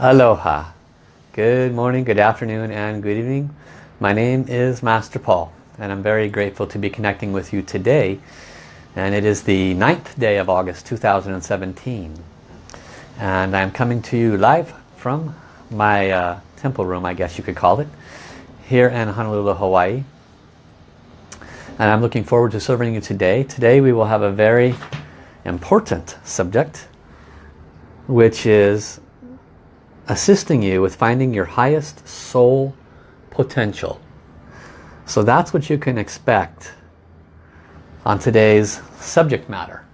Aloha. Good morning, good afternoon, and good evening. My name is Master Paul, and I'm very grateful to be connecting with you today. And it is the ninth day of August 2017. And I'm coming to you live from my uh, temple room, I guess you could call it, here in Honolulu, Hawaii. And I'm looking forward to serving you today. Today we will have a very important subject, which is assisting you with finding your highest soul potential. So that's what you can expect on today's subject matter.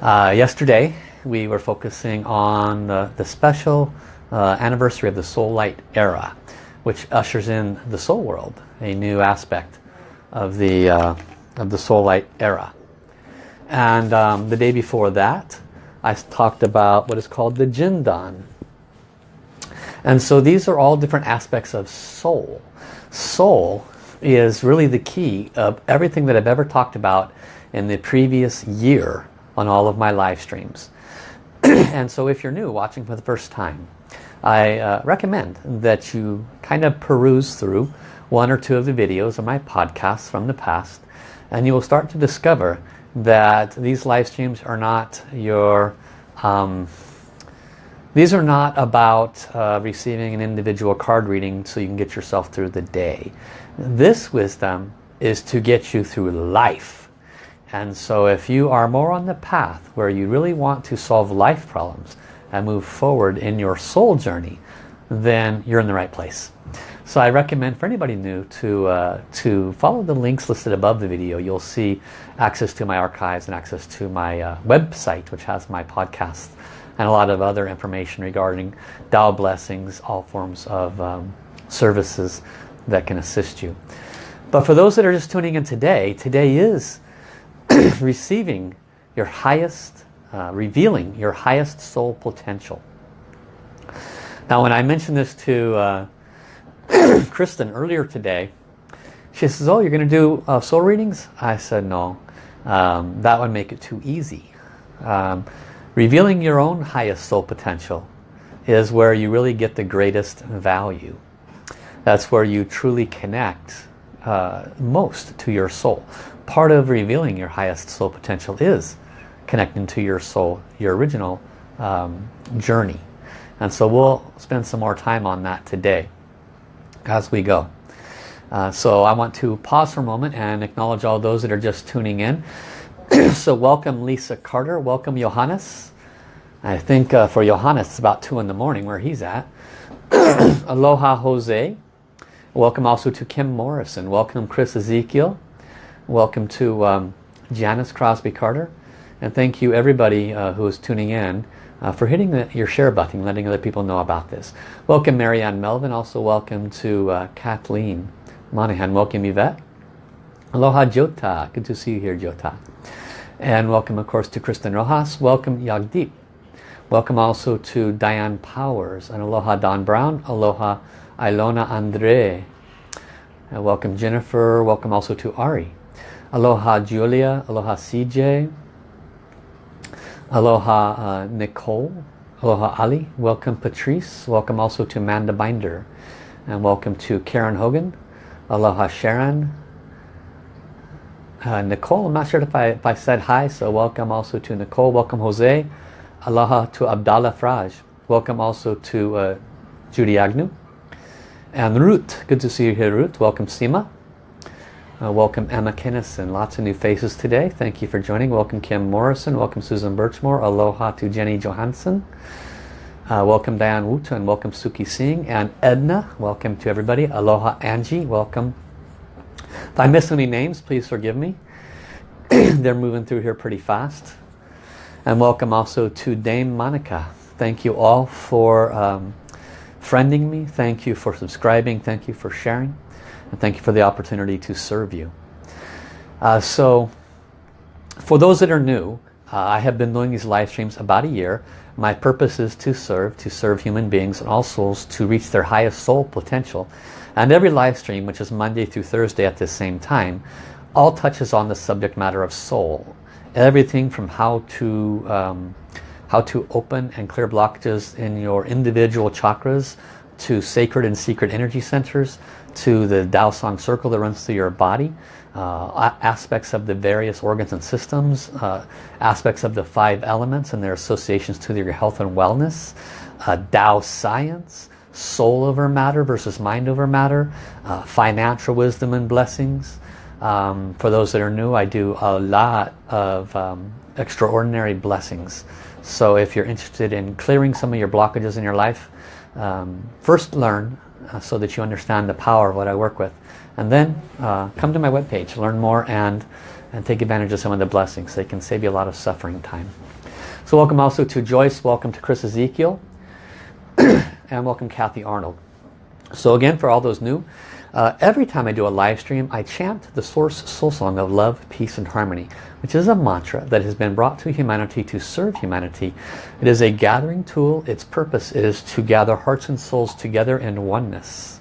Uh, yesterday we were focusing on the, the special uh, anniversary of the Soul Light era, which ushers in the soul world, a new aspect of the, uh, of the Soul Light era. And um, the day before that, I talked about what is called the Jindan. And so these are all different aspects of soul. Soul is really the key of everything that I've ever talked about in the previous year on all of my live streams. and so if you're new watching for the first time, I uh, recommend that you kind of peruse through one or two of the videos of my podcasts from the past and you will start to discover that these live streams are not your um, these are not about uh, receiving an individual card reading so you can get yourself through the day this wisdom is to get you through life and so if you are more on the path where you really want to solve life problems and move forward in your soul journey then you're in the right place so I recommend for anybody new to, uh, to follow the links listed above the video. You'll see access to my archives and access to my uh, website, which has my podcasts and a lot of other information regarding Tao blessings, all forms of um, services that can assist you. But for those that are just tuning in today, today is receiving your highest, uh, revealing your highest soul potential. Now when I mentioned this to uh, Kristen earlier today. She says, oh, you're going to do uh, soul readings? I said, no. Um, that would make it too easy. Um, revealing your own highest soul potential is where you really get the greatest value. That's where you truly connect uh, most to your soul. Part of revealing your highest soul potential is connecting to your soul, your original um, journey. And so we'll spend some more time on that today as we go. Uh, so I want to pause for a moment and acknowledge all those that are just tuning in. so welcome Lisa Carter, welcome Johannes. I think uh, for Johannes it's about 2 in the morning where he's at. Aloha Jose. Welcome also to Kim Morrison. Welcome Chris Ezekiel. Welcome to um, Janice Crosby Carter. And thank you everybody uh, who is tuning in uh, for hitting the, your share button, letting other people know about this. Welcome Marianne Melvin, also welcome to uh, Kathleen Monahan. Welcome Yvette. Aloha Jota, good to see you here Jota. And welcome of course to Kristen Rojas. Welcome Yagdeep. Welcome also to Diane Powers and Aloha Don Brown. Aloha Ilona Andre. And welcome Jennifer. Welcome also to Ari. Aloha Julia. Aloha CJ. Aloha uh, Nicole. Aloha Ali. Welcome Patrice. Welcome also to Amanda Binder. And welcome to Karen Hogan. Aloha Sharon. Uh, Nicole, I'm not sure if I, if I said hi, so welcome also to Nicole. Welcome Jose. Aloha to Abdallah Fraj. Welcome also to uh, Judy Agnew. And Ruth, good to see you here Ruth. Welcome Sima. Uh, welcome Emma Kinnison. Lots of new faces today. Thank you for joining. Welcome Kim Morrison. Welcome Susan Birchmore. Aloha to Jenny Johansson. Uh, welcome Diane and welcome Suki Singh and Edna. Welcome to everybody. Aloha Angie. Welcome. If I miss any names, please forgive me. They're moving through here pretty fast. And welcome also to Dame Monica. Thank you all for um, friending me. Thank you for subscribing. Thank you for sharing. And thank you for the opportunity to serve you. Uh, so, for those that are new, uh, I have been doing these live streams about a year. My purpose is to serve, to serve human beings and all souls to reach their highest soul potential. And every live stream, which is Monday through Thursday at the same time, all touches on the subject matter of soul. Everything from how to um, how to open and clear blockages in your individual chakras to sacred and secret energy centers, to the Dao Song circle that runs through your body, uh, aspects of the various organs and systems, uh, aspects of the five elements and their associations to your health and wellness, uh, Dao science, soul over matter versus mind over matter, uh, financial wisdom and blessings. Um, for those that are new, I do a lot of um, extraordinary blessings. So if you're interested in clearing some of your blockages in your life, um, first learn uh, so that you understand the power of what I work with. And then uh, come to my webpage, learn more and, and take advantage of some of the blessings. They can save you a lot of suffering time. So welcome also to Joyce, welcome to Chris Ezekiel, and welcome Kathy Arnold. So again, for all those new, uh, every time I do a live stream, I chant the Source Soul Song of Love, Peace and Harmony, which is a mantra that has been brought to humanity to serve humanity. It is a gathering tool. Its purpose is to gather hearts and souls together in oneness.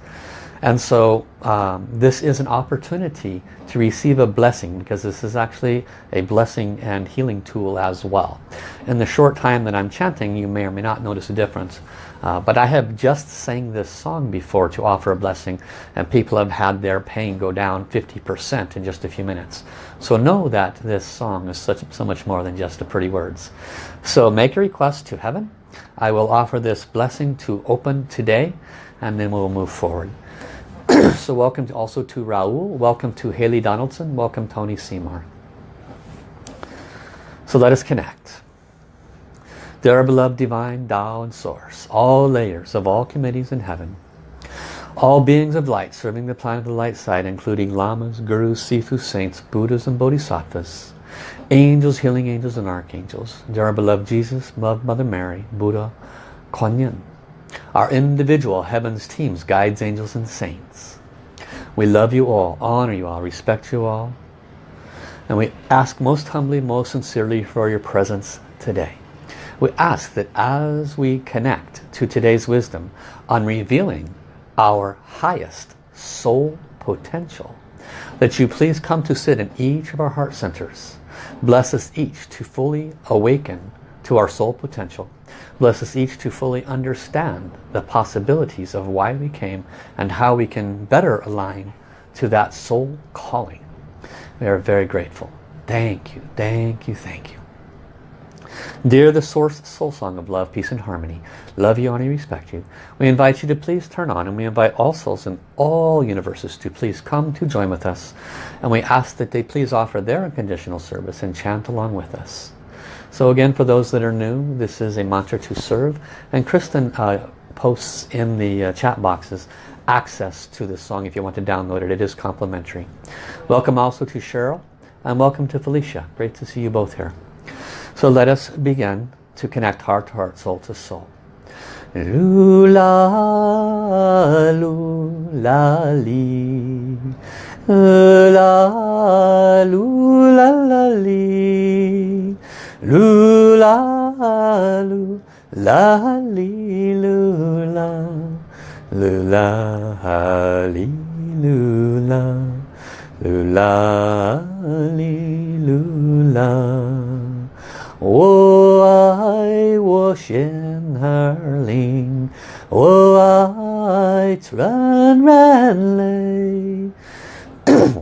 And so um, this is an opportunity to receive a blessing because this is actually a blessing and healing tool as well. In the short time that I'm chanting, you may or may not notice a difference. Uh, but I have just sang this song before to offer a blessing and people have had their pain go down 50% in just a few minutes. So know that this song is such, so much more than just the pretty words. So make a request to heaven. I will offer this blessing to open today and then we'll move forward. so welcome to also to Raul, welcome to Haley Donaldson, welcome Tony Seymour. So let us connect. Dear beloved divine Tao and Source, all layers of all committees in heaven, all beings of light serving the planet of the light side, including lamas, gurus, sifu, saints, buddhas and bodhisattvas, angels, healing angels and archangels, dear our beloved Jesus, beloved Mother Mary, Buddha, Kuan Yin, our individual heavens teams, guides, angels and saints. We love you all, honor you all, respect you all, and we ask most humbly, most sincerely for your presence today. We ask that as we connect to today's wisdom on revealing our highest soul potential, that you please come to sit in each of our heart centers. Bless us each to fully awaken to our soul potential. Bless us each to fully understand the possibilities of why we came and how we can better align to that soul calling. We are very grateful. Thank you, thank you, thank you. Dear the Source Soul Song of Love, Peace and Harmony, love you, honor, you, respect you. We invite you to please turn on and we invite all souls in all universes to please come to join with us. And we ask that they please offer their unconditional service and chant along with us. So again, for those that are new, this is a mantra to serve. And Kristen uh, posts in the uh, chat boxes access to this song if you want to download it. It is complimentary. Welcome also to Cheryl and welcome to Felicia. Great to see you both here. So let us begin to connect heart to heart, soul to soul. Lula, lula, li. La, lula, la, li. Lula, lula, li, lula. Lula, li, lula. Lula, li, lula. 我爱我心儿灵，我爱纯然泪，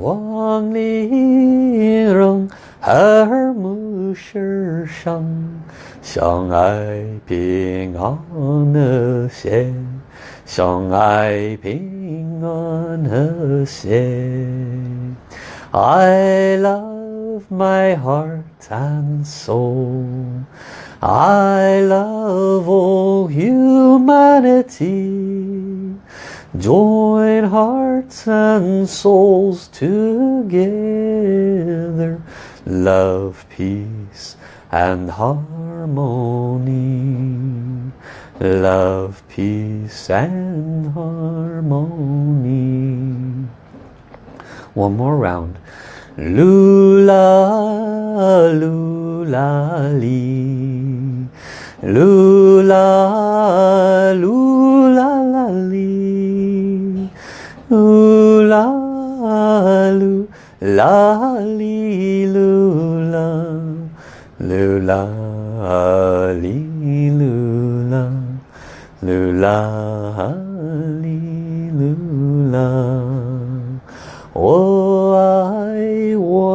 望你容和睦世上，相爱平安和谐，相爱平安和谐，I love of my heart and soul. I love all humanity. Join hearts and souls together. Love, peace and harmony. Love, peace and harmony. One more round. Lula, lula, lee. Lula, lula, la, lee. Lula, lula, lula. Lula, lula. Lula, lula. Oh.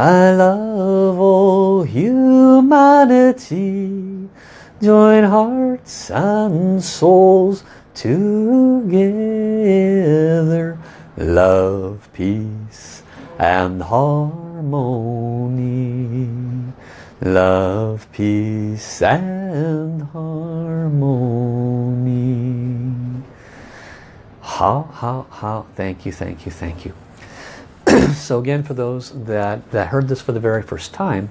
I love all humanity. Join hearts and souls together. Love, peace and harmony. Love, peace and harmony. How, how, how, thank you, thank you, thank you. so again, for those that, that heard this for the very first time,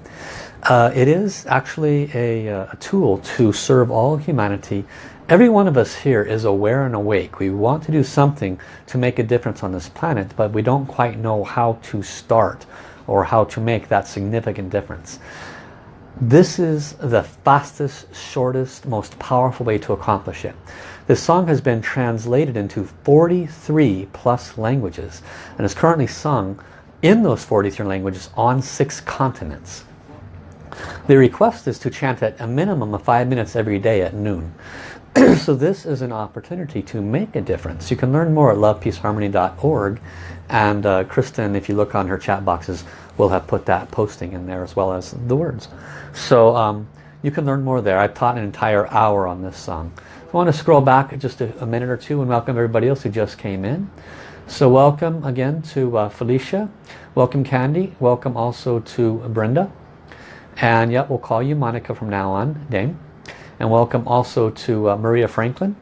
uh, it is actually a, uh, a tool to serve all humanity. Every one of us here is aware and awake. We want to do something to make a difference on this planet, but we don't quite know how to start or how to make that significant difference. This is the fastest, shortest, most powerful way to accomplish it. This song has been translated into 43 plus languages and is currently sung in those 43 languages on six continents. The request is to chant at a minimum of five minutes every day at noon. so this is an opportunity to make a difference. You can learn more at lovepeaceharmony.org and uh, Kristen, if you look on her chat boxes, will have put that posting in there as well as the words. So um, you can learn more there. I've taught an entire hour on this song. I want to scroll back just a, a, minute or two and welcome everybody else who just came in. So welcome again to uh, Felicia. Welcome Candy. Welcome also to Brenda. And yep, we'll call you Monica from now on, Dame. And welcome also to uh, Maria Franklin.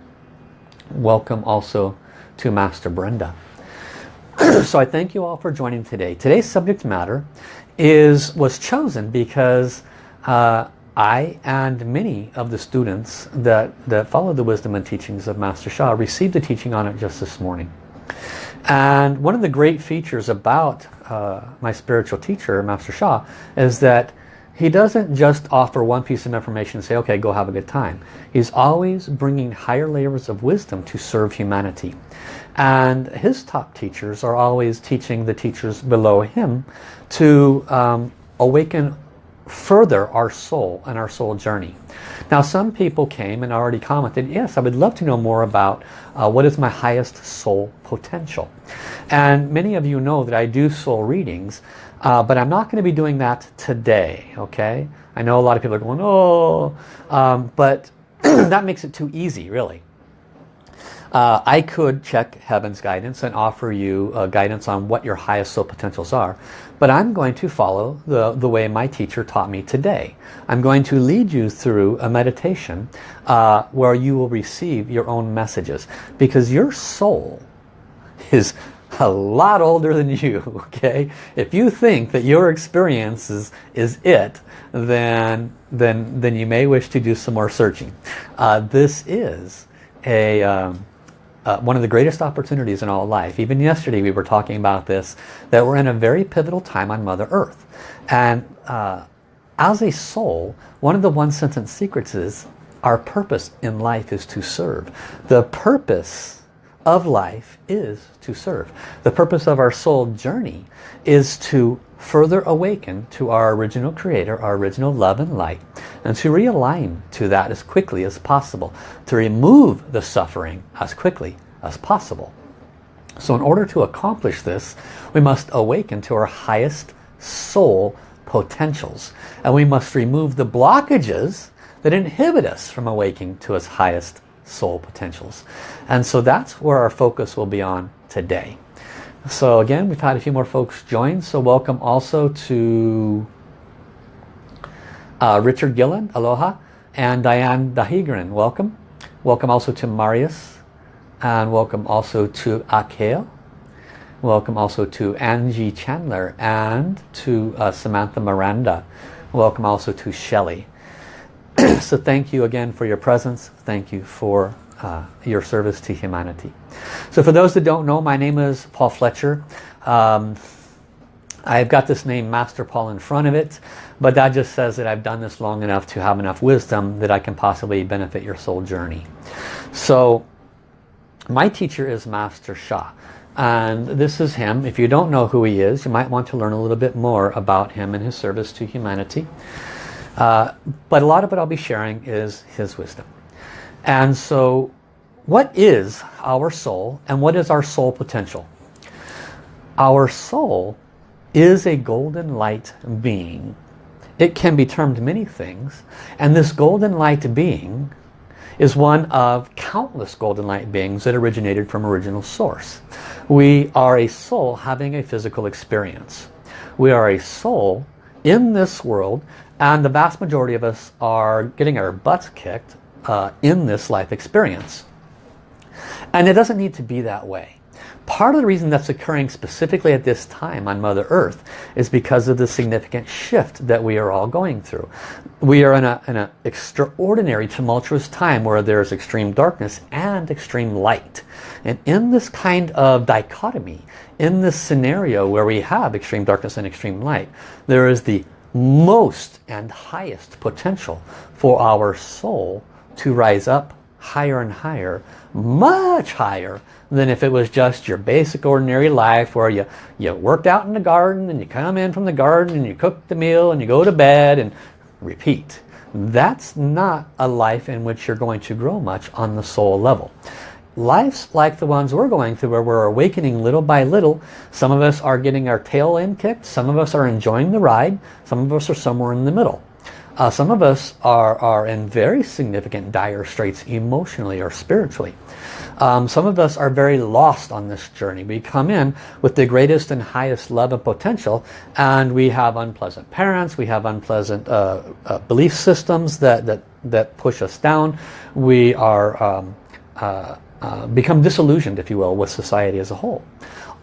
Welcome also to Master Brenda. so I thank you all for joining today. Today's subject matter is was chosen because uh, I and many of the students that, that follow the wisdom and teachings of Master Sha received the teaching on it just this morning. And one of the great features about uh, my spiritual teacher, Master Sha, is that he doesn't just offer one piece of information and say, okay, go have a good time. He's always bringing higher layers of wisdom to serve humanity. And his top teachers are always teaching the teachers below him to um, awaken further our soul and our soul journey. Now some people came and already commented, yes, I would love to know more about uh, what is my highest soul potential. And many of you know that I do soul readings, uh, but I'm not going to be doing that today, okay? I know a lot of people are going, oh, um, but that makes it too easy, really. Uh, I could check Heaven's guidance and offer you uh, guidance on what your highest soul potentials are. But I'm going to follow the, the way my teacher taught me today. I'm going to lead you through a meditation uh, where you will receive your own messages. Because your soul is a lot older than you, okay? If you think that your experience is, is it, then, then, then you may wish to do some more searching. Uh, this is a... Um, uh, one of the greatest opportunities in all life. Even yesterday we were talking about this, that we're in a very pivotal time on Mother Earth. And uh, as a soul, one of the one sentence secrets is our purpose in life is to serve. The purpose of life is to serve. The purpose of our soul journey is to further awaken to our original creator, our original love and light, and to realign to that as quickly as possible, to remove the suffering as quickly as possible. So in order to accomplish this, we must awaken to our highest soul potentials. And we must remove the blockages that inhibit us from awakening to its highest soul potentials. And so that's where our focus will be on today. So again, we've had a few more folks join. So welcome also to uh, Richard Gillen, aloha, and Diane Dahigran, welcome. Welcome also to Marius, and welcome also to Akel. Welcome also to Angie Chandler and to uh, Samantha Miranda. Welcome also to Shelley. so thank you again for your presence. Thank you for uh, your service to humanity. So for those that don't know, my name is Paul Fletcher. Um, I've got this name Master Paul in front of it, but that just says that I've done this long enough to have enough wisdom that I can possibly benefit your soul journey. So my teacher is Master Sha. And this is him. If you don't know who he is, you might want to learn a little bit more about him and his service to humanity. Uh, but a lot of what I'll be sharing is his wisdom. And so what is our soul and what is our soul potential? Our soul is a golden light being. It can be termed many things. And this golden light being is one of countless golden light beings that originated from original source. We are a soul having a physical experience. We are a soul in this world and the vast majority of us are getting our butts kicked uh, in this life experience. And it doesn't need to be that way. Part of the reason that's occurring specifically at this time on Mother Earth is because of the significant shift that we are all going through. We are in an extraordinary tumultuous time where there's extreme darkness and extreme light. And in this kind of dichotomy, in this scenario where we have extreme darkness and extreme light, there is the most and highest potential for our soul to rise up higher and higher, much higher than if it was just your basic ordinary life where you, you worked out in the garden and you come in from the garden and you cook the meal and you go to bed and repeat. That's not a life in which you're going to grow much on the soul level. Life's like the ones we're going through where we're awakening little by little. Some of us are getting our tail end kicked. Some of us are enjoying the ride. Some of us are somewhere in the middle. Uh, some of us are, are in very significant dire straits emotionally or spiritually. Um, some of us are very lost on this journey. We come in with the greatest and highest love and potential and we have unpleasant parents, we have unpleasant uh, uh, belief systems that, that, that push us down. We are um, uh, become disillusioned, if you will, with society as a whole.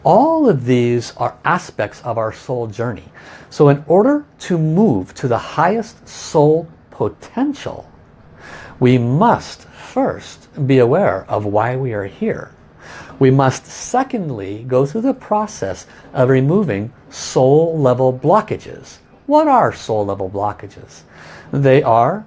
All of these are aspects of our soul journey. So in order to move to the highest soul potential, we must first be aware of why we are here. We must secondly go through the process of removing soul level blockages. What are soul level blockages? They are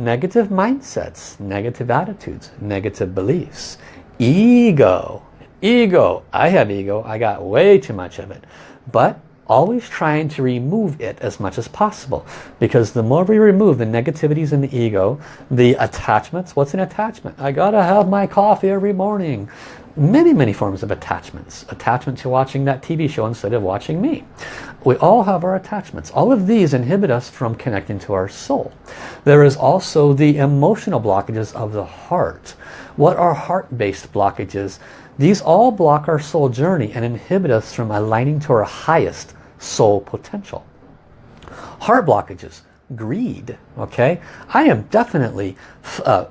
negative mindsets, negative attitudes, negative beliefs, ego, Ego. I have ego. I got way too much of it. But always trying to remove it as much as possible. Because the more we remove the negativities in the ego, the attachments, what's an attachment? I gotta have my coffee every morning. Many, many forms of attachments. Attachment to watching that TV show instead of watching me. We all have our attachments. All of these inhibit us from connecting to our soul. There is also the emotional blockages of the heart. What are heart-based blockages? These all block our soul journey and inhibit us from aligning to our highest soul potential. Heart blockages, greed, okay? I am definitely uh,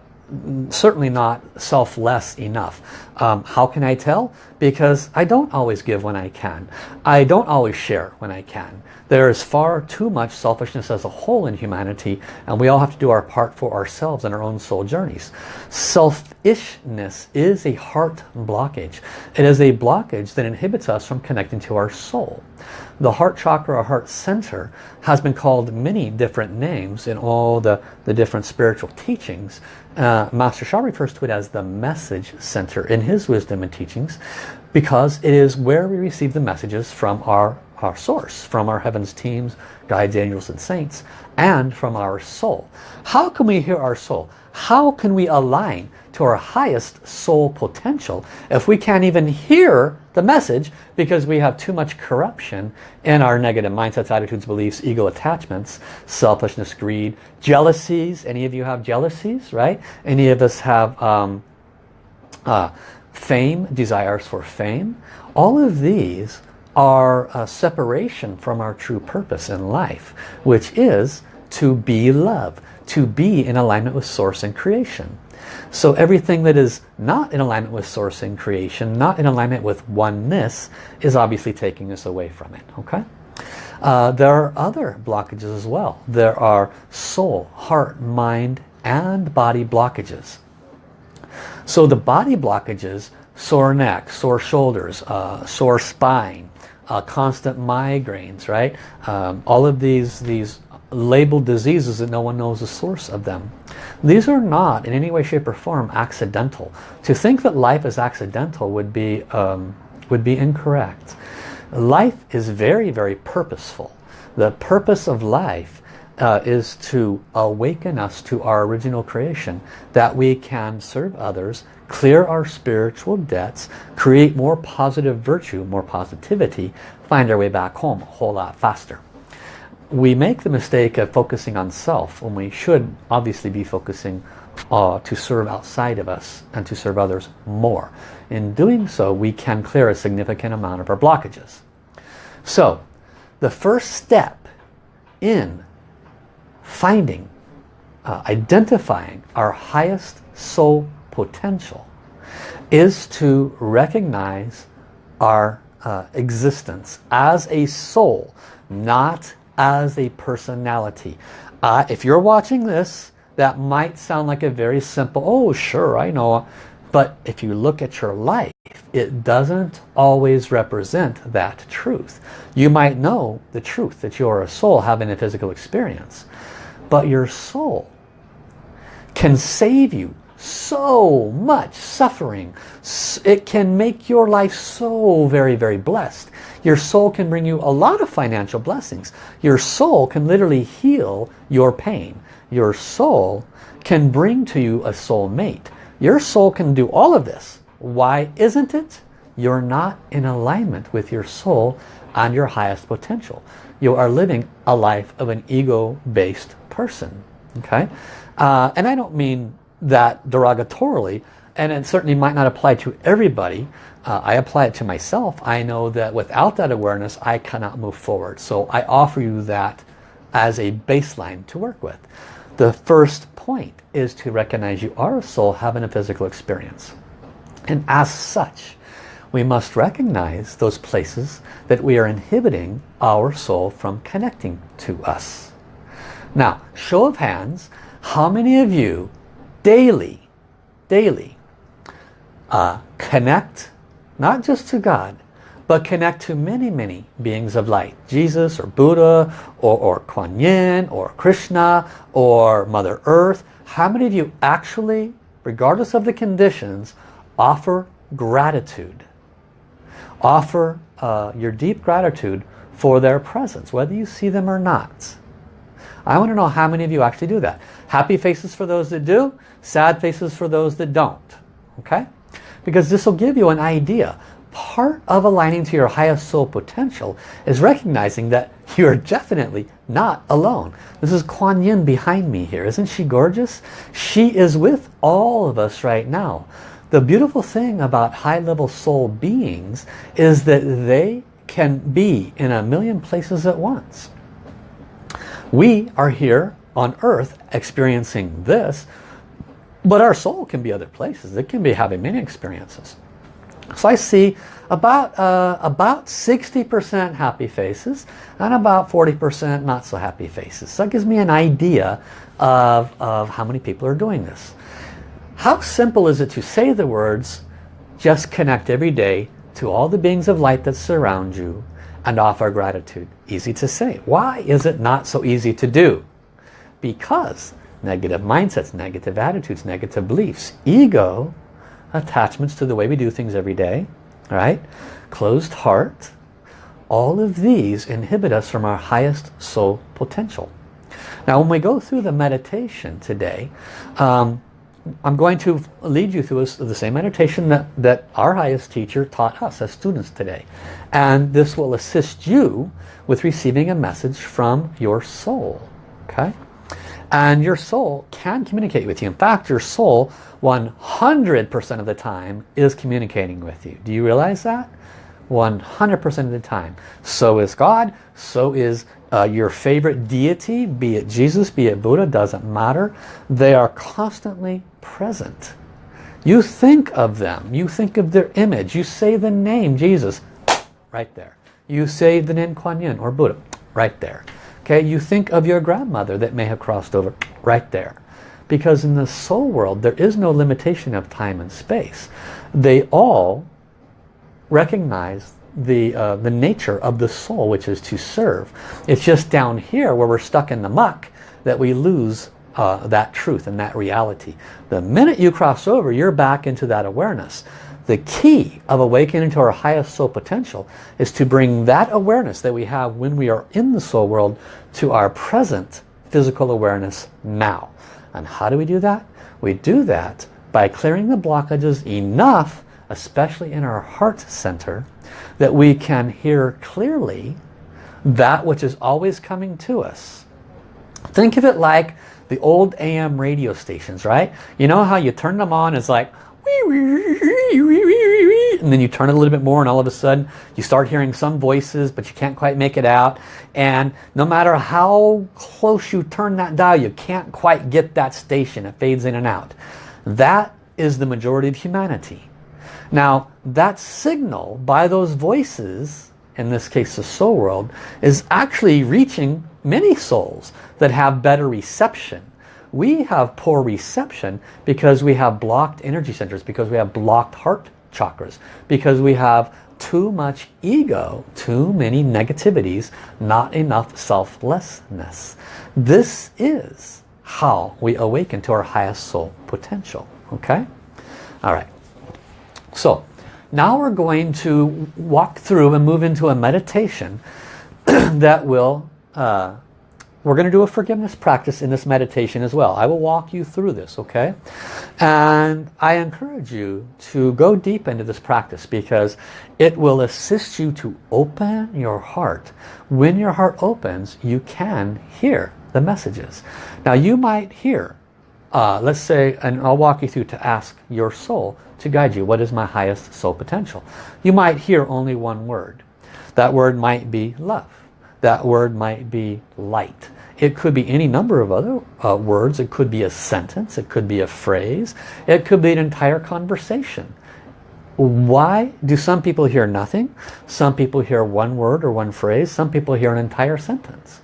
certainly not selfless enough. Um, how can I tell? Because I don't always give when I can. I don't always share when I can. There is far too much selfishness as a whole in humanity and we all have to do our part for ourselves and our own soul journeys. Selfishness is a heart blockage. It is a blockage that inhibits us from connecting to our soul. The heart chakra or heart center has been called many different names in all the, the different spiritual teachings. Uh, Master Sha refers to it as the message center in his wisdom and teachings because it is where we receive the messages from our, our source, from our heavens teams, guides, angels and saints, and from our soul. How can we hear our soul? How can we align to our highest soul potential if we can't even hear the message because we have too much corruption in our negative mindsets, attitudes, beliefs, ego attachments, selfishness, greed, jealousies. Any of you have jealousies, right? Any of us have um, uh, fame, desires for fame. All of these are a separation from our true purpose in life, which is to be love, to be in alignment with source and creation. So everything that is not in alignment with source and creation, not in alignment with oneness, is obviously taking us away from it. Okay. Uh, there are other blockages as well. There are soul, heart, mind, and body blockages. So the body blockages, sore neck, sore shoulders, uh, sore spine, uh, constant migraines, right? Um, all of these, these labeled diseases that no one knows the source of them. These are not in any way, shape or form accidental. To think that life is accidental would be, um, would be incorrect. Life is very, very purposeful. The purpose of life uh, is to awaken us to our original creation, that we can serve others, clear our spiritual debts, create more positive virtue, more positivity, find our way back home a whole lot faster. We make the mistake of focusing on self when we should obviously be focusing uh, to serve outside of us and to serve others more. In doing so, we can clear a significant amount of our blockages. So, the first step in finding, uh, identifying our highest soul potential is to recognize our uh, existence as a soul, not as a personality. Uh, if you're watching this, that might sound like a very simple, oh sure, I know. But if you look at your life, it doesn't always represent that truth. You might know the truth that you're a soul having a physical experience. But your soul can save you so much suffering. It can make your life so very, very blessed. Your soul can bring you a lot of financial blessings. Your soul can literally heal your pain. Your soul can bring to you a soul mate. Your soul can do all of this. Why isn't it? You're not in alignment with your soul and your highest potential. You are living a life of an ego-based person. Okay, uh, And I don't mean that derogatorily, and it certainly might not apply to everybody. Uh, I apply it to myself. I know that without that awareness, I cannot move forward. So I offer you that as a baseline to work with. The first point is to recognize you are a soul having a physical experience. And as such, we must recognize those places that we are inhibiting our soul from connecting to us. Now, show of hands, how many of you daily, daily, uh, connect not just to God, but connect to many, many beings of light. Jesus or Buddha or, or Kuan Yin or Krishna or Mother Earth. How many of you actually, regardless of the conditions, offer gratitude? Offer uh, your deep gratitude for their presence, whether you see them or not. I want to know how many of you actually do that. Happy faces for those that do, sad faces for those that don't. Okay? Because this will give you an idea part of aligning to your highest soul potential is recognizing that you're definitely not alone. This is Kuan Yin behind me here. Isn't she gorgeous? She is with all of us right now. The beautiful thing about high-level soul beings is that they can be in a million places at once. We are here on earth experiencing this, but our soul can be other places. It can be having many experiences. So I see about uh, about 60% happy faces and about 40% not so happy faces. So that gives me an idea of, of how many people are doing this. How simple is it to say the words, just connect every day to all the beings of light that surround you and offer gratitude? Easy to say. Why is it not so easy to do? Because negative mindsets, negative attitudes, negative beliefs, ego attachments to the way we do things every day, right? Closed heart. All of these inhibit us from our highest soul potential. Now when we go through the meditation today, um, I'm going to lead you through the same meditation that, that our highest teacher taught us as students today. And this will assist you with receiving a message from your soul. Okay? And your soul can communicate with you. In fact, your soul 100% of the time is communicating with you. Do you realize that? 100% of the time. So is God, so is uh, your favorite deity, be it Jesus, be it Buddha, doesn't matter. They are constantly present. You think of them, you think of their image, you say the name Jesus, right there. You say the name Kuan Yin or Buddha, right there. Okay, you think of your grandmother that may have crossed over right there. Because in the soul world, there is no limitation of time and space. They all recognize the, uh, the nature of the soul, which is to serve. It's just down here where we're stuck in the muck that we lose uh, that truth and that reality. The minute you cross over, you're back into that awareness. The key of awakening to our highest soul potential is to bring that awareness that we have when we are in the soul world to our present physical awareness now. And how do we do that? We do that by clearing the blockages enough, especially in our heart center, that we can hear clearly that which is always coming to us. Think of it like the old AM radio stations, right? You know how you turn them on, it's like, wee wee. and then you turn it a little bit more and all of a sudden you start hearing some voices but you can't quite make it out and no matter how close you turn that dial you can't quite get that station it fades in and out that is the majority of humanity now that signal by those voices in this case the soul world is actually reaching many souls that have better reception we have poor reception because we have blocked energy centers, because we have blocked heart chakras, because we have too much ego, too many negativities, not enough selflessness. This is how we awaken to our highest soul potential. Okay? All right. So, now we're going to walk through and move into a meditation that will uh, we're going to do a forgiveness practice in this meditation as well. I will walk you through this, okay? And I encourage you to go deep into this practice because it will assist you to open your heart. When your heart opens, you can hear the messages. Now you might hear, uh, let's say, and I'll walk you through to ask your soul to guide you. What is my highest soul potential? You might hear only one word. That word might be love. That word might be light. It could be any number of other uh, words. It could be a sentence. It could be a phrase. It could be an entire conversation. Why do some people hear nothing? Some people hear one word or one phrase. Some people hear an entire sentence.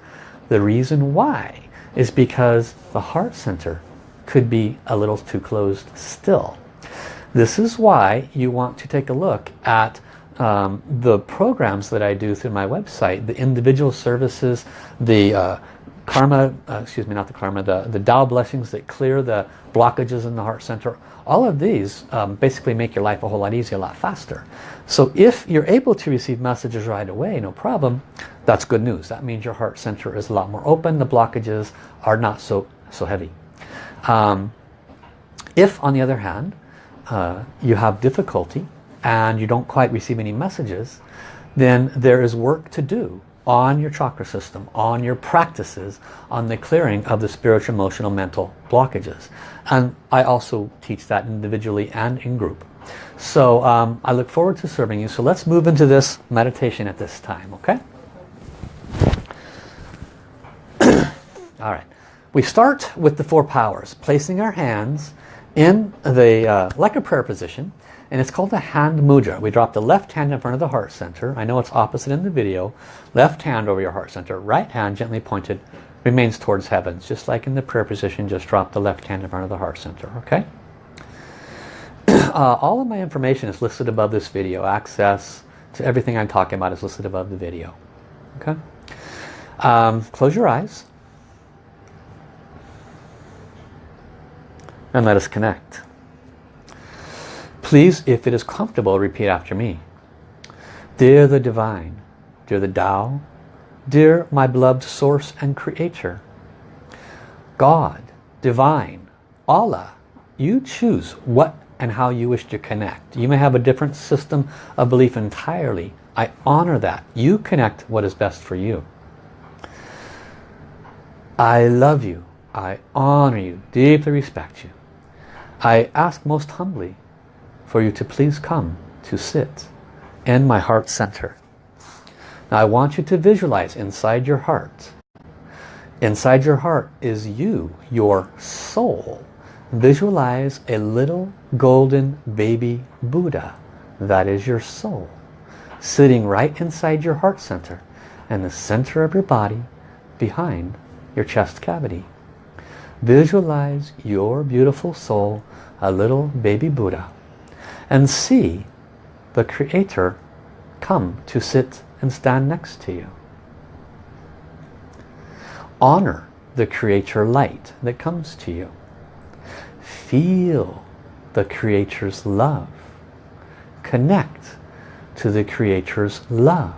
The reason why is because the heart center could be a little too closed still. This is why you want to take a look at um, the programs that I do through my website, the individual services, the uh, karma, uh, excuse me, not the karma, the, the Tao blessings that clear the blockages in the heart center, all of these um, basically make your life a whole lot easier, a lot faster. So if you're able to receive messages right away, no problem, that's good news. That means your heart center is a lot more open, the blockages are not so, so heavy. Um, if, on the other hand, uh, you have difficulty and you don't quite receive any messages, then there is work to do on your chakra system, on your practices, on the clearing of the spiritual, emotional, mental blockages. And I also teach that individually and in group. So um, I look forward to serving you. So let's move into this meditation at this time, okay? All right. We start with the four powers, placing our hands in the, uh, like a prayer position, and it's called the hand mudra. We drop the left hand in front of the heart center. I know it's opposite in the video. Left hand over your heart center. Right hand gently pointed remains towards heavens. Just like in the prayer position, just drop the left hand in front of the heart center. Okay? uh, all of my information is listed above this video. Access to everything I'm talking about is listed above the video. Okay? Um, close your eyes. And let us connect. Please, if it is comfortable, repeat after me. Dear the Divine, dear the Tao, dear my beloved Source and Creator, God, Divine, Allah, you choose what and how you wish to connect. You may have a different system of belief entirely. I honor that. You connect what is best for you. I love you. I honor you, deeply respect you. I ask most humbly for you to please come to sit in my heart center. Now I want you to visualize inside your heart. Inside your heart is you, your soul. Visualize a little golden baby Buddha. That is your soul. Sitting right inside your heart center. and the center of your body behind your chest cavity. Visualize your beautiful soul, a little baby Buddha, and see the Creator come to sit and stand next to you. Honor the Creator light that comes to you. Feel the Creator's love. Connect to the Creator's love.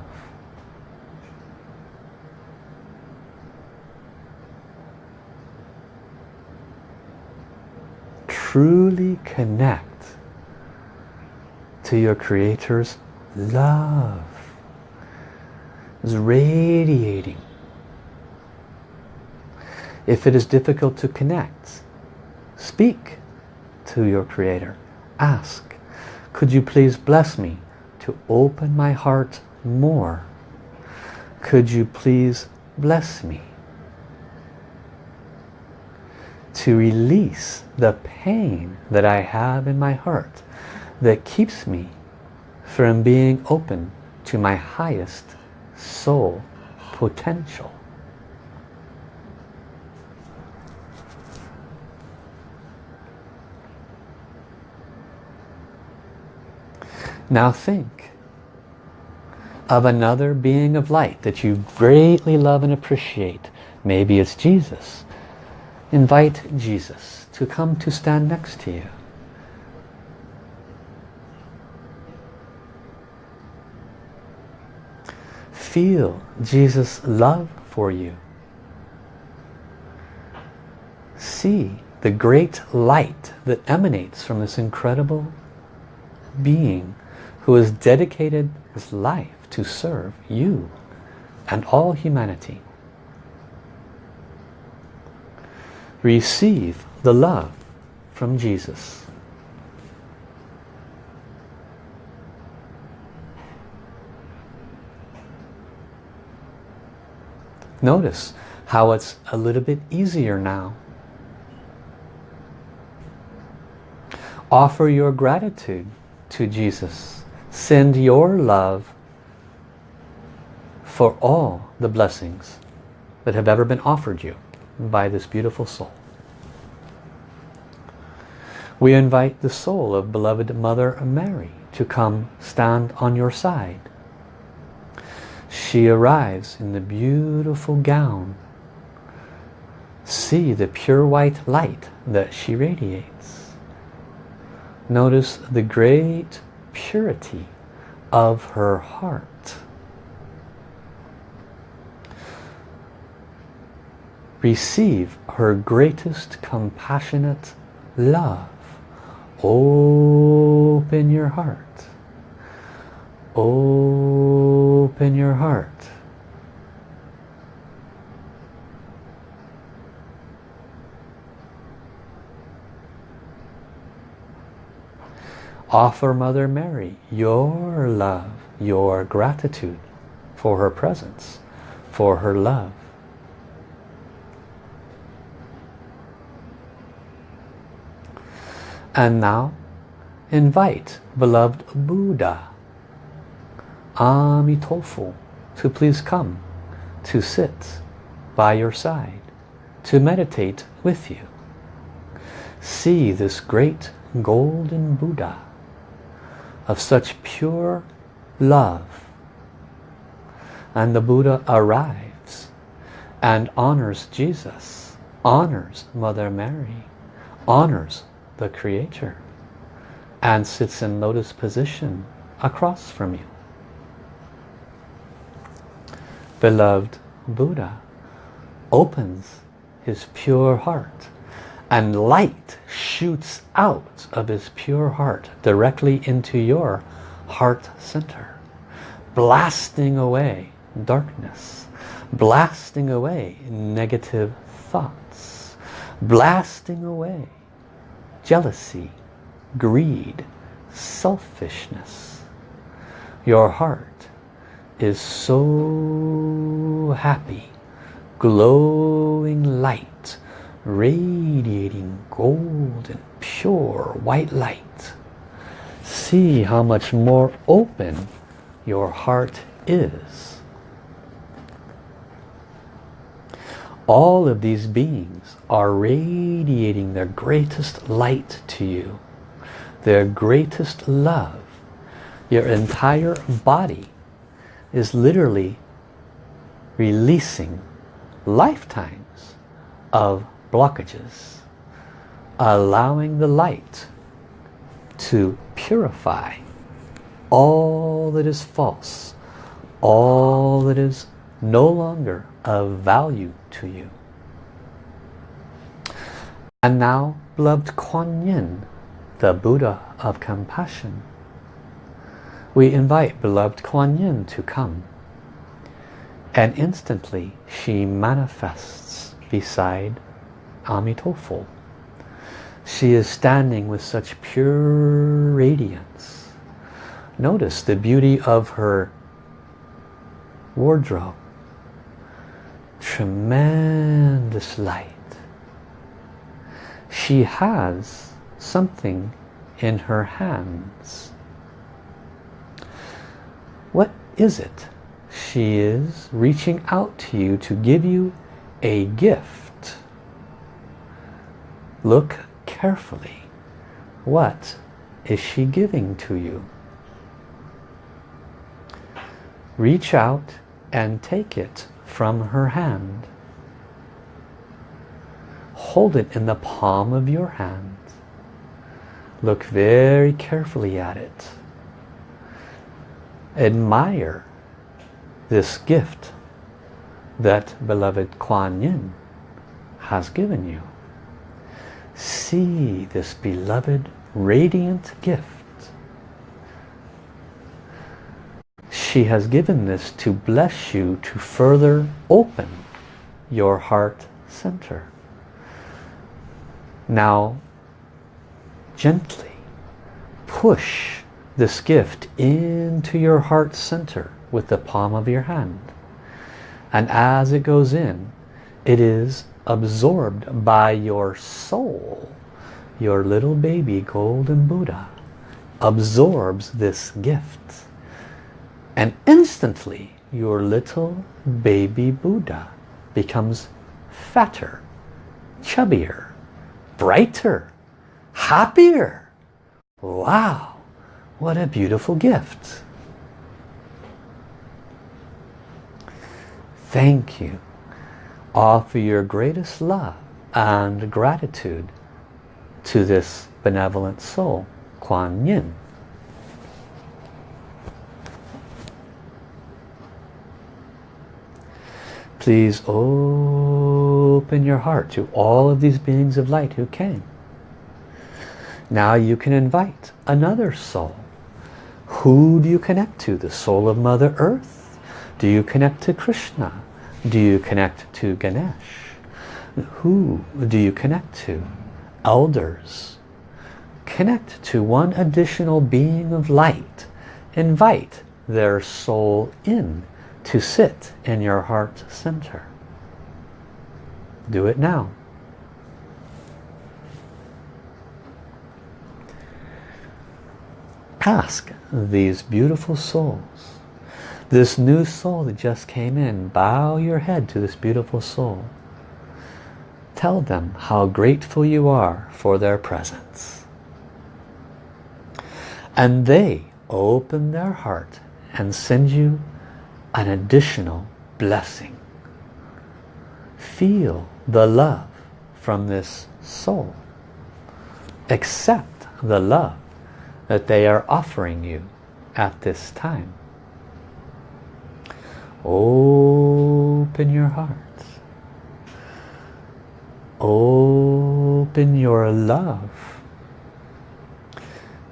Truly connect to your Creator's love. It's radiating. If it is difficult to connect, speak to your Creator. Ask, could you please bless me to open my heart more? Could you please bless me to release the pain that I have in my heart that keeps me from being open to my highest soul potential. Now think of another being of light that you greatly love and appreciate. Maybe it's Jesus. Invite Jesus to come to stand next to you. Feel Jesus' love for you. See the great light that emanates from this incredible being who has dedicated his life to serve you and all humanity. Receive the love from Jesus. Notice how it's a little bit easier now. Offer your gratitude to Jesus. Send your love for all the blessings that have ever been offered you by this beautiful soul. We invite the soul of beloved Mother Mary to come stand on your side. She arrives in the beautiful gown. See the pure white light that she radiates. Notice the great purity of her heart. Receive her greatest compassionate love. Open your heart. Open your heart. Offer Mother Mary your love, your gratitude for her presence, for her love. And now invite beloved Buddha, Amitofo, to please come to sit by your side, to meditate with you. See this great golden Buddha of such pure love. And the Buddha arrives and honors Jesus, honors Mother Mary, honors the Creator and sits in lotus position across from you. Beloved Buddha opens his pure heart and light shoots out of his pure heart directly into your heart center blasting away darkness blasting away negative thoughts blasting away jealousy greed selfishness. Your heart is so happy glowing light radiating golden pure white light. See how much more open your heart is All of these beings are radiating their greatest light to you. Their greatest love. Your entire body is literally releasing lifetimes of blockages. Allowing the light to purify all that is false, all that is no longer of value to you. And now, beloved Kuan Yin, the Buddha of compassion, we invite beloved Kuan Yin to come. And instantly she manifests beside Amitofo. She is standing with such pure radiance. Notice the beauty of her wardrobe. Tremendous light. She has something in her hands. What is it? She is reaching out to you to give you a gift. Look carefully. What is she giving to you? Reach out and take it from her hand. Hold it in the palm of your hand. Look very carefully at it. Admire this gift that beloved Kuan Yin has given you. See this beloved radiant gift. She has given this to bless you to further open your heart center. Now, gently push this gift into your heart center with the palm of your hand. And as it goes in, it is absorbed by your soul. Your little baby golden Buddha absorbs this gift. And instantly your little baby Buddha becomes fatter, chubbier, brighter, happier. Wow, what a beautiful gift. Thank you. Offer your greatest love and gratitude to this benevolent soul, Kuan Yin. Please open your heart to all of these beings of light who came. Now you can invite another soul. Who do you connect to? The soul of Mother Earth? Do you connect to Krishna? Do you connect to Ganesh? Who do you connect to? Elders. Connect to one additional being of light. Invite their soul in to sit in your heart center. Do it now. Ask these beautiful souls, this new soul that just came in, bow your head to this beautiful soul. Tell them how grateful you are for their presence. And they open their heart and send you an additional blessing. Feel the love from this soul. Accept the love that they are offering you at this time. Open your heart. Open your love.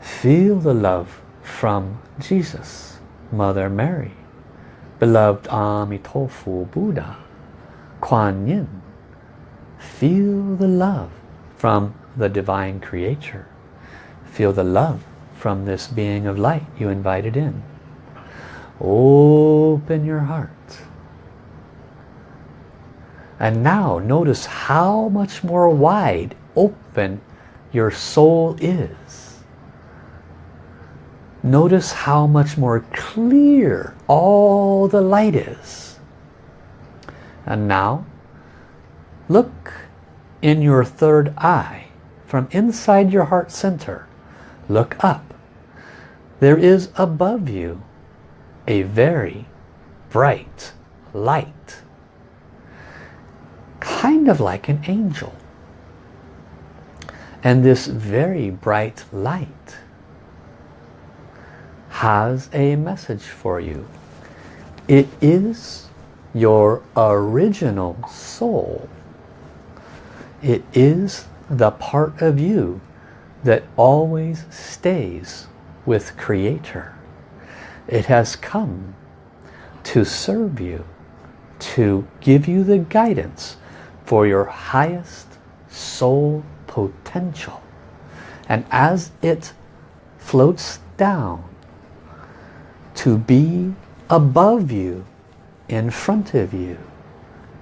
Feel the love from Jesus, Mother Mary, beloved Amitofo Buddha, Kuan Yin. Feel the love from the Divine Creator. Feel the love from this being of light you invited in. Open your heart. And now notice how much more wide open your soul is. Notice how much more clear all the light is. And now Look in your third eye from inside your heart center. Look up. There is above you a very bright light. Kind of like an angel. And this very bright light has a message for you. It is your original soul. It is the part of you that always stays with Creator. It has come to serve you, to give you the guidance for your highest soul potential. And as it floats down to be above you, in front of you,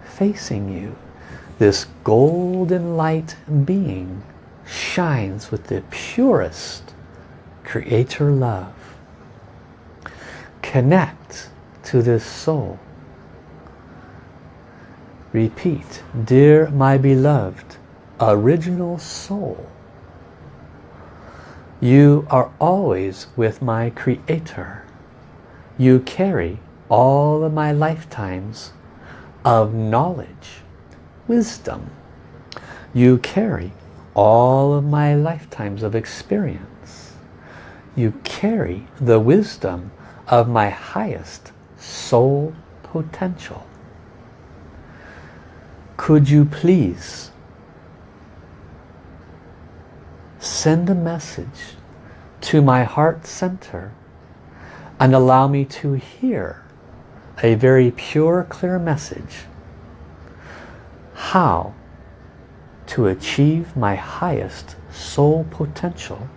facing you, this golden light being shines with the purest creator love. Connect to this soul. Repeat, dear my beloved, original soul, you are always with my creator. You carry all of my lifetimes of knowledge wisdom. You carry all of my lifetimes of experience. You carry the wisdom of my highest soul potential. Could you please send a message to my heart center and allow me to hear a very pure, clear message how to achieve my highest soul potential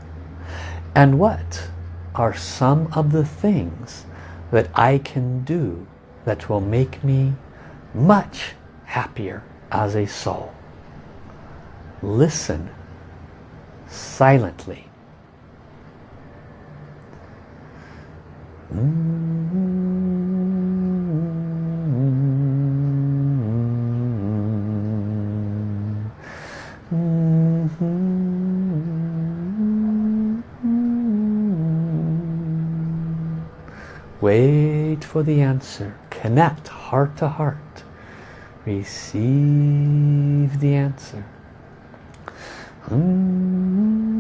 and what are some of the things that I can do that will make me much happier as a soul. Listen silently. Mm -hmm. Wait for the answer. Connect heart to heart. Receive the answer. Mm-hmm.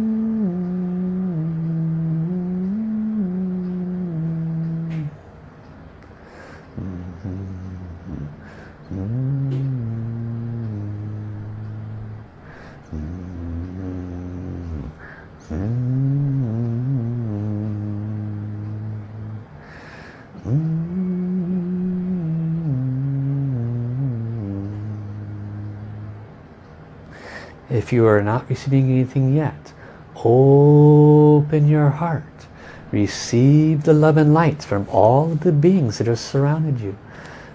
If you are not receiving anything yet, open your heart. Receive the love and light from all the beings that have surrounded you.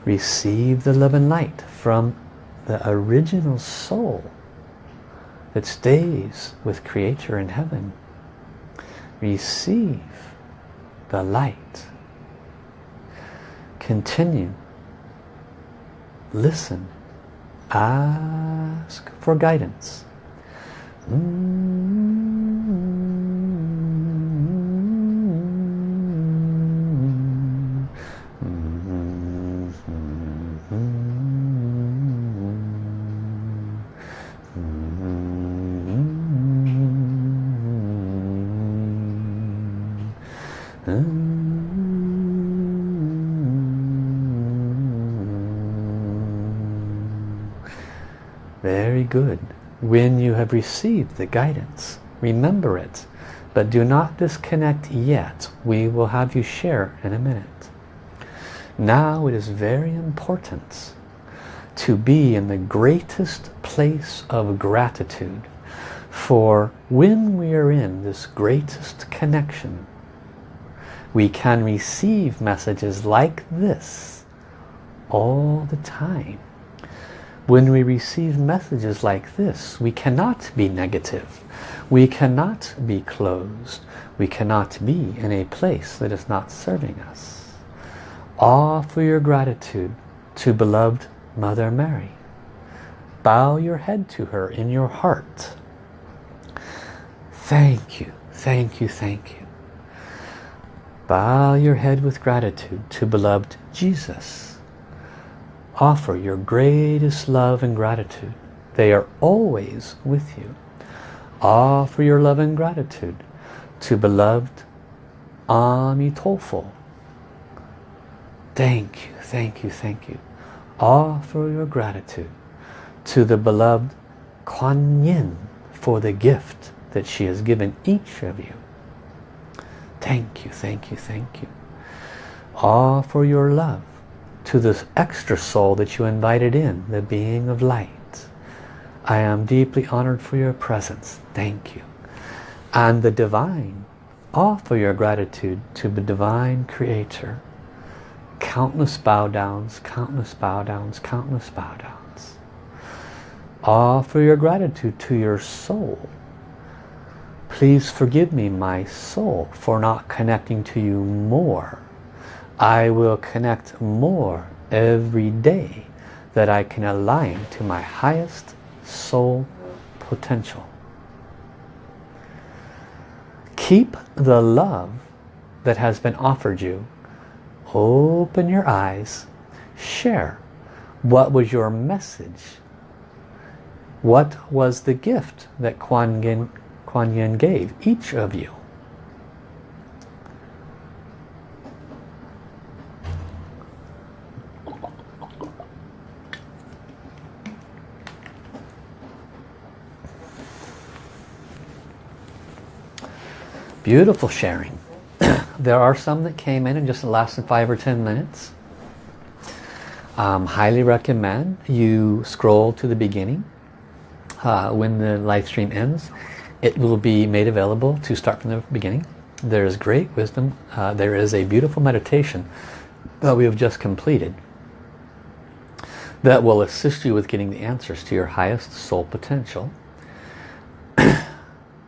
Receive the love and light from the original soul that stays with Creator in heaven. Receive the light. Continue. Listen. Ask for guidance. Very good when you have received the guidance. Remember it, but do not disconnect yet. We will have you share in a minute. Now it is very important to be in the greatest place of gratitude for when we are in this greatest connection we can receive messages like this all the time when we receive messages like this, we cannot be negative. We cannot be closed. We cannot be in a place that is not serving us. Offer your gratitude to beloved Mother Mary. Bow your head to her in your heart. Thank you, thank you, thank you. Bow your head with gratitude to beloved Jesus. Offer your greatest love and gratitude. They are always with you. Offer your love and gratitude to beloved Amitofo. Thank you, thank you, thank you. Offer your gratitude to the beloved Kuan Yin for the gift that she has given each of you. Thank you, thank you, thank you. Offer your love to this extra soul that you invited in, the being of light. I am deeply honored for your presence. Thank you. And the divine, offer your gratitude to the divine creator. Countless bow downs, countless bow downs, countless bow downs. Offer your gratitude to your soul. Please forgive me, my soul, for not connecting to you more. I will connect more every day that I can align to my highest soul potential. Keep the love that has been offered you. Open your eyes. Share. What was your message? What was the gift that Kuan Yin, Kuan Yin gave each of you? Beautiful sharing. there are some that came in and just lasted five or ten minutes. Um, highly recommend you scroll to the beginning uh, when the live stream ends. It will be made available to start from the beginning. There is great wisdom. Uh, there is a beautiful meditation that we have just completed that will assist you with getting the answers to your highest soul potential.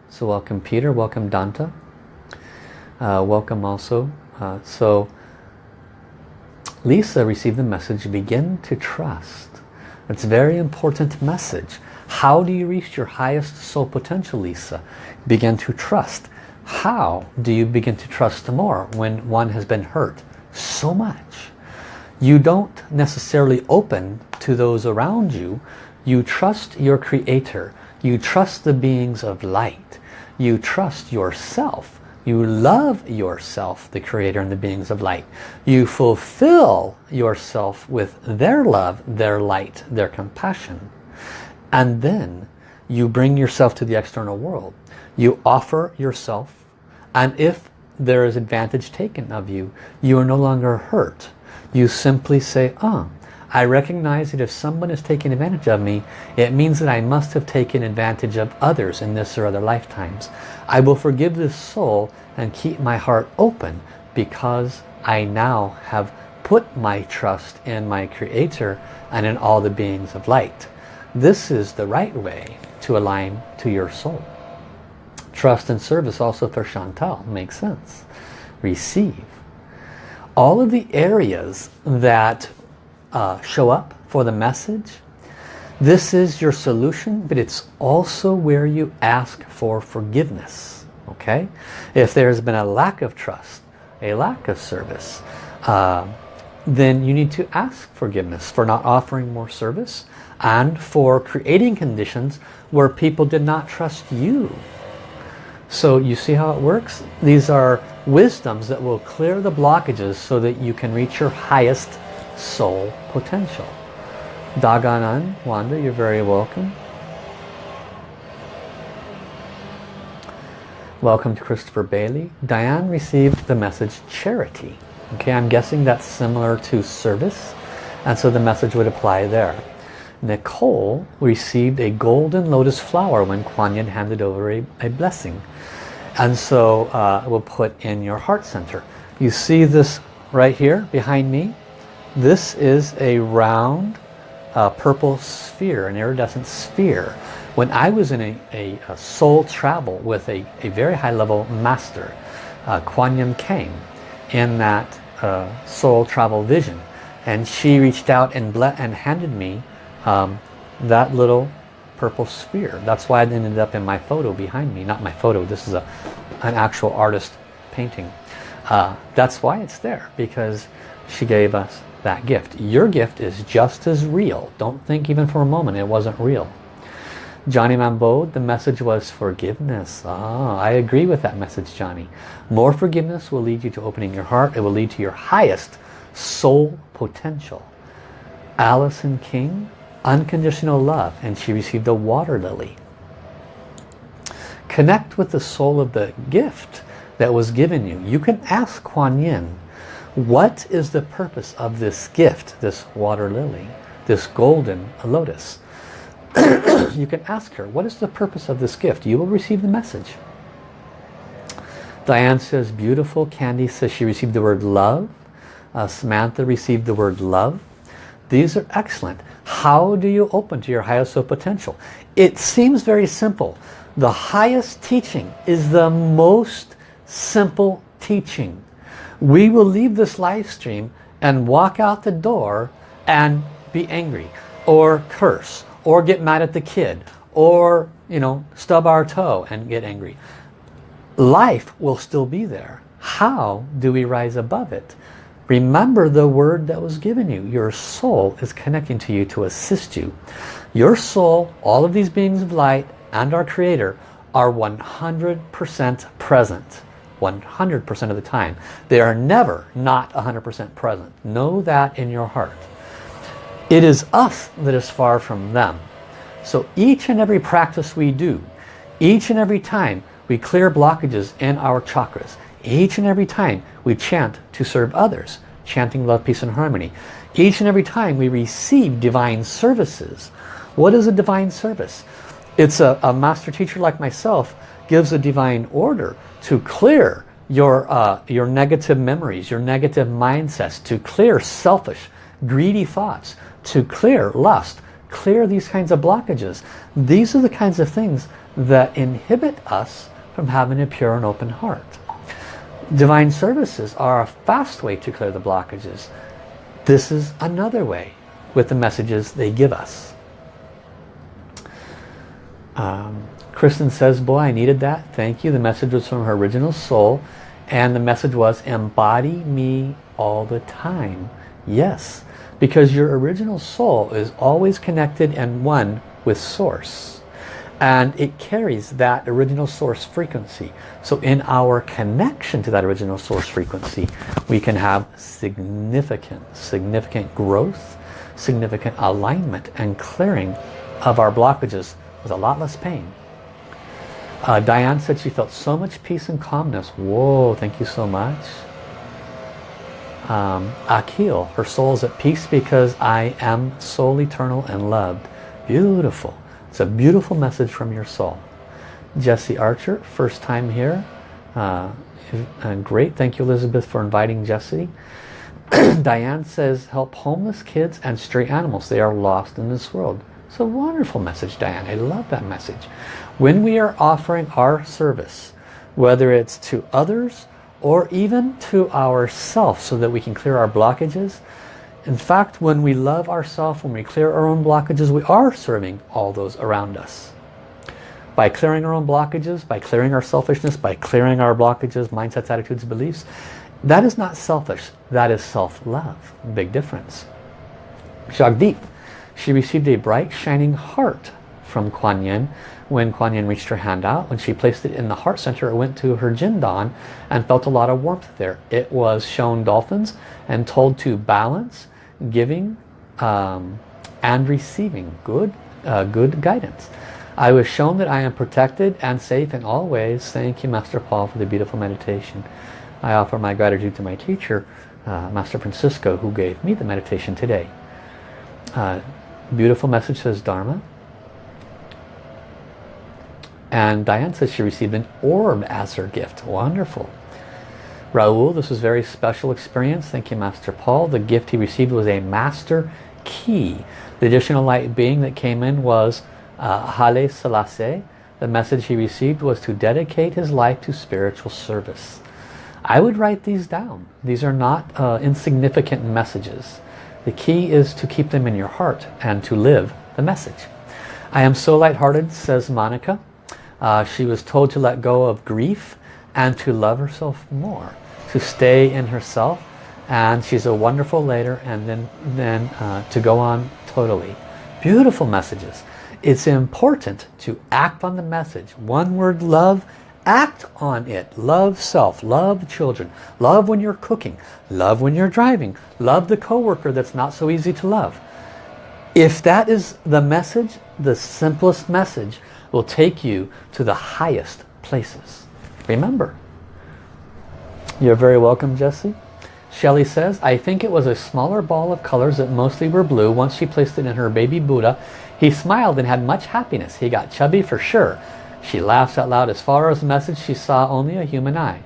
so welcome Peter, welcome Danta. Uh, welcome also. Uh, so Lisa received the message, begin to trust. It's a very important message. How do you reach your highest soul potential, Lisa? Begin to trust. How do you begin to trust more when one has been hurt so much? You don't necessarily open to those around you. You trust your creator. You trust the beings of light. You trust yourself you love yourself, the creator and the beings of light. You fulfill yourself with their love, their light, their compassion. And then you bring yourself to the external world. You offer yourself and if there is advantage taken of you, you are no longer hurt. You simply say, ah, oh, I recognize that if someone is taking advantage of me, it means that I must have taken advantage of others in this or other lifetimes. I will forgive this soul and keep my heart open because I now have put my trust in my Creator and in all the beings of light. This is the right way to align to your soul. Trust and service also for Chantal makes sense. Receive. All of the areas that uh, show up for the message. This is your solution, but it's also where you ask for forgiveness. Okay? If there's been a lack of trust, a lack of service, uh, then you need to ask forgiveness for not offering more service and for creating conditions where people did not trust you. So you see how it works? These are wisdoms that will clear the blockages so that you can reach your highest soul potential. Daganan, Wanda, you're very welcome. Welcome to Christopher Bailey. Diane received the message charity. Okay, I'm guessing that's similar to service and so the message would apply there. Nicole received a golden lotus flower when Kuan Yin handed over a, a blessing. And so uh, we'll put in your heart center. You see this right here behind me? This is a round uh, purple sphere, an iridescent sphere. When I was in a, a, a soul travel with a, a, very high level master, uh, Kuan Yin came in that uh, soul travel vision. And she reached out and, and handed me um, that little purple sphere. That's why it ended up in my photo behind me. Not my photo, this is a, an actual artist painting. Uh, that's why it's there, because she gave us that gift. Your gift is just as real. Don't think even for a moment it wasn't real. Johnny Mambo, the message was forgiveness. Ah, I agree with that message, Johnny. More forgiveness will lead you to opening your heart. It will lead to your highest soul potential. Allison King, unconditional love, and she received a water lily. Connect with the soul of the gift that was given you. You can ask Kuan Yin, what is the purpose of this gift, this water lily, this golden lotus? you can ask her, what is the purpose of this gift? You will receive the message. Diane says, beautiful. Candy says she received the word love. Uh, Samantha received the word love. These are excellent. How do you open to your highest soul potential? It seems very simple. The highest teaching is the most simple teaching. We will leave this live stream and walk out the door and be angry or curse or get mad at the kid or you know stub our toe and get angry. Life will still be there. How do we rise above it? Remember the word that was given you. Your soul is connecting to you to assist you. Your soul all of these beings of light and our creator are 100% present 100% of the time they are never not 100% present know that in your heart it is us that is far from them. So each and every practice we do, each and every time we clear blockages in our chakras, each and every time we chant to serve others, chanting love, peace and harmony, each and every time we receive divine services. What is a divine service? It's a, a master teacher like myself gives a divine order to clear your, uh, your negative memories, your negative mindsets, to clear selfish, greedy thoughts, to clear lust, clear these kinds of blockages. These are the kinds of things that inhibit us from having a pure and open heart. Divine services are a fast way to clear the blockages. This is another way with the messages they give us. Um, Kristen says, boy, I needed that. Thank you. The message was from her original soul. And the message was, embody me all the time. Yes, because your original soul is always connected and one with source and it carries that original source frequency so in our connection to that original source frequency we can have significant significant growth significant alignment and clearing of our blockages with a lot less pain uh, Diane said she felt so much peace and calmness whoa thank you so much um, Akil, her soul is at peace because I am soul eternal and loved. Beautiful. It's a beautiful message from your soul. Jesse Archer, first time here. Uh, great. Thank you, Elizabeth, for inviting Jesse. Diane says, help homeless kids and stray animals. They are lost in this world. It's a wonderful message, Diane. I love that message. When we are offering our service, whether it's to others or even to ourselves so that we can clear our blockages. In fact, when we love ourselves, when we clear our own blockages, we are serving all those around us. By clearing our own blockages, by clearing our selfishness, by clearing our blockages, mindsets, attitudes, beliefs, that is not selfish, that is self-love. Big difference. Jagdeep, she received a bright shining heart from Kuan Yin when Kuan Yin reached her hand out. When she placed it in the heart center, it went to her Jindan and felt a lot of warmth there. It was shown dolphins and told to balance, giving um, and receiving good, uh, good guidance. I was shown that I am protected and safe in all ways. Thank you, Master Paul, for the beautiful meditation. I offer my gratitude to my teacher, uh, Master Francisco, who gave me the meditation today. Uh, beautiful message says Dharma. And Diane says she received an orb as her gift. Wonderful. Raul, this was very special experience. Thank you, Master Paul. The gift he received was a master key. The additional light being that came in was uh, Haile Selassie. The message he received was to dedicate his life to spiritual service. I would write these down. These are not uh, insignificant messages. The key is to keep them in your heart and to live the message. I am so lighthearted, says Monica. Uh, she was told to let go of grief and to love herself more, to stay in herself. And she's a wonderful later and then, then uh, to go on totally. Beautiful messages. It's important to act on the message. One word love, act on it. Love self, love children, love when you're cooking, love when you're driving, love the coworker that's not so easy to love. If that is the message, the simplest message will take you to the highest places. Remember. You're very welcome, Jesse. Shelley says, I think it was a smaller ball of colors that mostly were blue. Once she placed it in her baby Buddha, he smiled and had much happiness. He got chubby for sure. She laughs out loud. As far as the message, she saw only a human eye.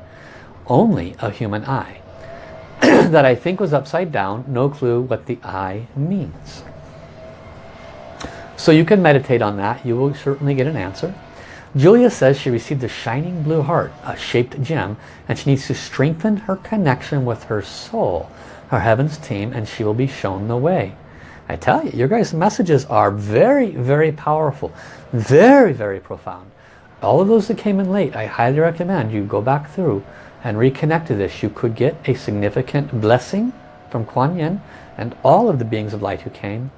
Only a human eye. that I think was upside down. No clue what the eye means. So you can meditate on that. You will certainly get an answer. Julia says she received a shining blue heart, a shaped gem, and she needs to strengthen her connection with her soul, her heavens team, and she will be shown the way. I tell you, your guys' messages are very, very powerful. Very, very profound. All of those that came in late, I highly recommend you go back through and reconnect to this. You could get a significant blessing from Kuan Yin and all of the beings of light who came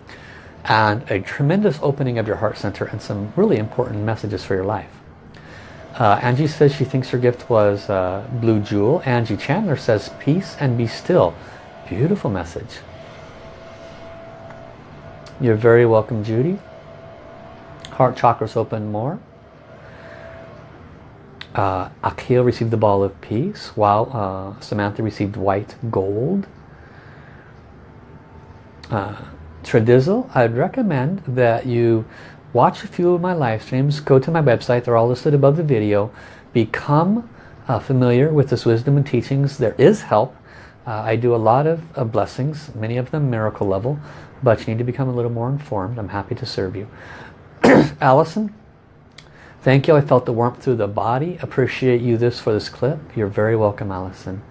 and a tremendous opening of your heart center and some really important messages for your life. Uh, Angie says she thinks her gift was uh, Blue Jewel. Angie Chandler says peace and be still. Beautiful message. You're very welcome, Judy. Heart chakras open more. Uh, Akil received the ball of peace, while uh, Samantha received white gold. Uh, Tradizzle, I'd recommend that you watch a few of my live streams, go to my website, they're all listed above the video, become uh, familiar with this wisdom and teachings. There is help. Uh, I do a lot of, of blessings, many of them miracle level, but you need to become a little more informed. I'm happy to serve you. Allison, thank you. I felt the warmth through the body. Appreciate you this for this clip. You're very welcome, Allison.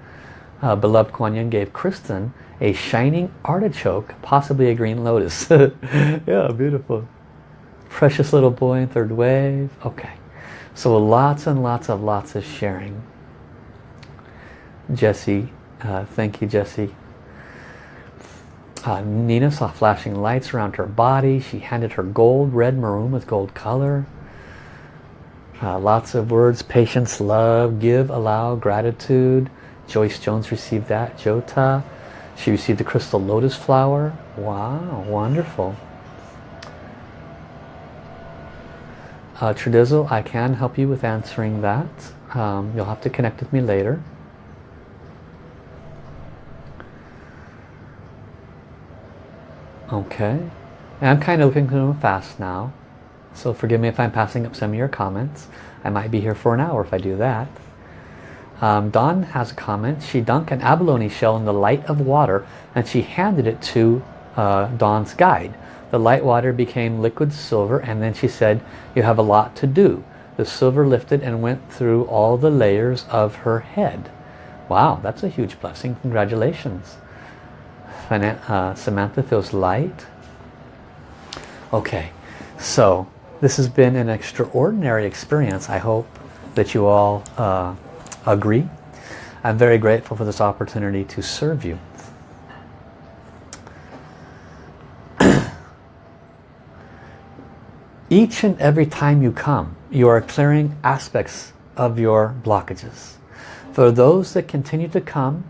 Uh, beloved Kuan Yin gave Kristen a shining artichoke, possibly a green lotus. yeah, beautiful. Precious little boy in third wave. Okay. So lots and lots of lots of sharing. Jesse, uh, thank you Jesse. Uh, Nina saw flashing lights around her body. She handed her gold, red maroon with gold color. Uh, lots of words, patience, love, give, allow, gratitude. Joyce Jones received that. Jota. She received the crystal lotus flower. Wow, wonderful. Uh, I can help you with answering that. Um, you'll have to connect with me later. Okay. And I'm kind of looking move fast now. So forgive me if I'm passing up some of your comments. I might be here for an hour if I do that. Um, Dawn has a comment. She dunked an abalone shell in the light of water and she handed it to uh, Dawn's guide. The light water became liquid silver and then she said, you have a lot to do. The silver lifted and went through all the layers of her head. Wow, that's a huge blessing. Congratulations. Uh, Samantha feels light. Okay, so this has been an extraordinary experience. I hope that you all uh, agree. I'm very grateful for this opportunity to serve you. Each and every time you come, you are clearing aspects of your blockages. For those that continue to come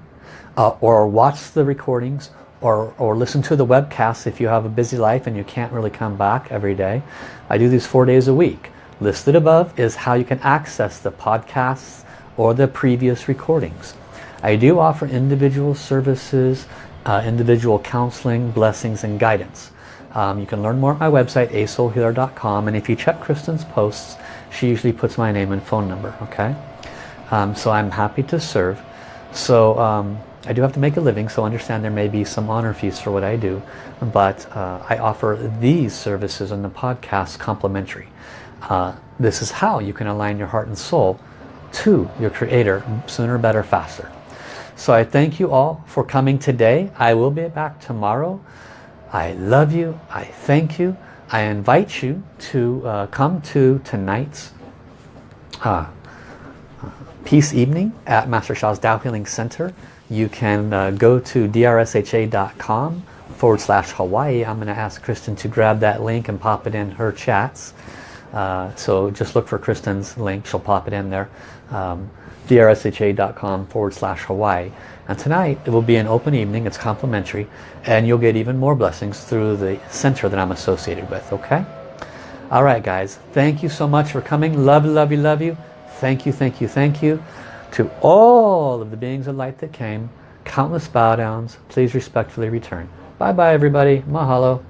uh, or watch the recordings or, or listen to the webcasts if you have a busy life and you can't really come back every day, I do these four days a week. Listed above is how you can access the podcasts or the previous recordings. I do offer individual services, uh, individual counseling, blessings and guidance. Um, you can learn more at my website asoulhealer.com and if you check Kristen's posts she usually puts my name and phone number okay um, so I'm happy to serve so um, I do have to make a living so understand there may be some honor fees for what I do but uh, I offer these services on the podcast complimentary uh, this is how you can align your heart and soul to your creator sooner, better, faster. So I thank you all for coming today. I will be back tomorrow. I love you. I thank you. I invite you to uh, come to tonight's uh, peace evening at Master Sha's Tao Healing Center. You can uh, go to drsha.com forward slash Hawaii. I'm going to ask Kristen to grab that link and pop it in her chats. Uh, so just look for Kristen's link. She'll pop it in there. Um, drsha.com forward slash Hawaii. And tonight it will be an open evening. It's complimentary. And you'll get even more blessings through the center that I'm associated with. Okay? All right, guys. Thank you so much for coming. Love, love you, love you. Thank you, thank you, thank you. To all of the beings of light that came, countless bow downs. Please respectfully return. Bye-bye, everybody. Mahalo.